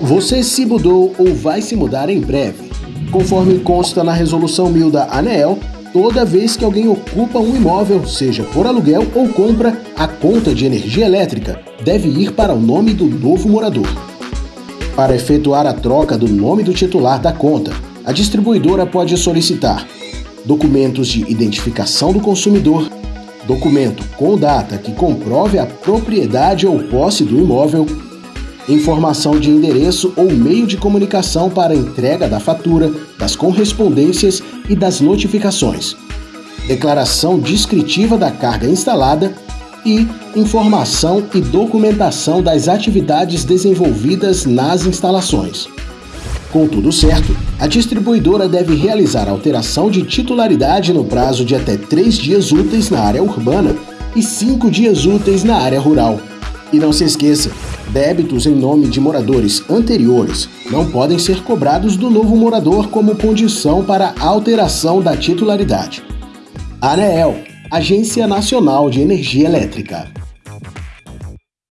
Você se mudou ou vai se mudar em breve. Conforme consta na resolução 1000 da ANEEL, toda vez que alguém ocupa um imóvel, seja por aluguel ou compra, a conta de energia elétrica deve ir para o nome do novo morador. Para efetuar a troca do nome do titular da conta, a distribuidora pode solicitar documentos de identificação do consumidor, documento com data que comprove a propriedade ou posse do imóvel, informação de endereço ou meio de comunicação para entrega da fatura, das correspondências e das notificações, declaração descritiva da carga instalada e informação e documentação das atividades desenvolvidas nas instalações. Com tudo certo, a distribuidora deve realizar alteração de titularidade no prazo de até três dias úteis na área urbana e cinco dias úteis na área rural. E não se esqueça, débitos em nome de moradores anteriores não podem ser cobrados do novo morador como condição para alteração da titularidade. ANEEL, Agência Nacional de Energia Elétrica.